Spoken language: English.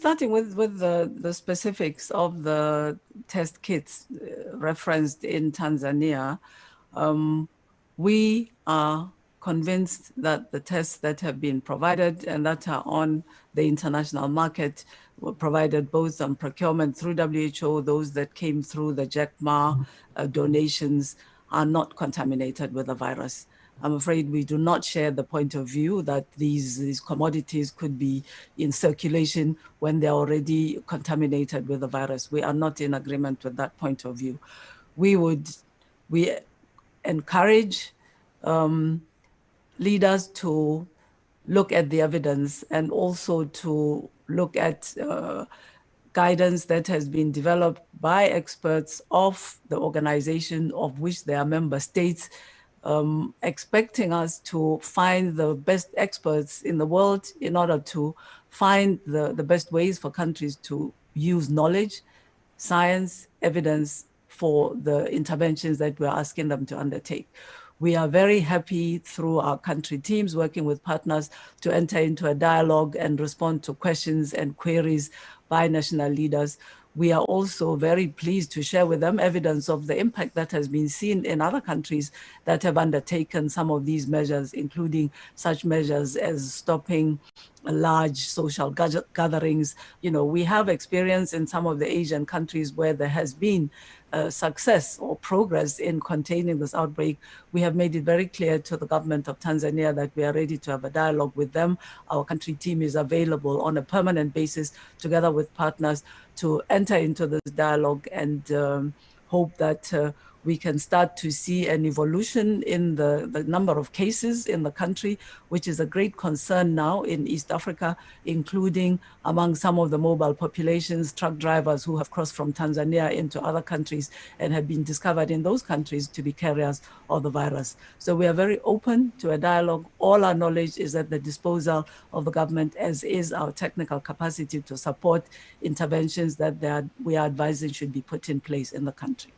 Starting with, with the, the specifics of the test kits uh, referenced in Tanzania, um, we are convinced that the tests that have been provided and that are on the international market were provided both on procurement through WHO, those that came through the Jack Ma uh, donations are not contaminated with the virus. I'm afraid we do not share the point of view that these, these commodities could be in circulation when they're already contaminated with the virus. We are not in agreement with that point of view. We would, we encourage um, leaders to look at the evidence and also to look at uh, guidance that has been developed by experts of the organization of which they are member states, um, expecting us to find the best experts in the world in order to find the, the best ways for countries to use knowledge, science, evidence for the interventions that we're asking them to undertake. We are very happy through our country teams working with partners to enter into a dialogue and respond to questions and queries by national leaders. We are also very pleased to share with them evidence of the impact that has been seen in other countries that have undertaken some of these measures, including such measures as stopping large social gatherings. You know, we have experience in some of the Asian countries where there has been success or progress in containing this outbreak, we have made it very clear to the government of Tanzania that we are ready to have a dialogue with them. Our country team is available on a permanent basis together with partners to enter into this dialogue and um, hope that uh, we can start to see an evolution in the, the number of cases in the country, which is a great concern now in East Africa, including among some of the mobile populations, truck drivers who have crossed from Tanzania into other countries and have been discovered in those countries to be carriers of the virus. So we are very open to a dialogue. All our knowledge is at the disposal of the government, as is our technical capacity to support interventions that are, we are advising should be put in place in the country.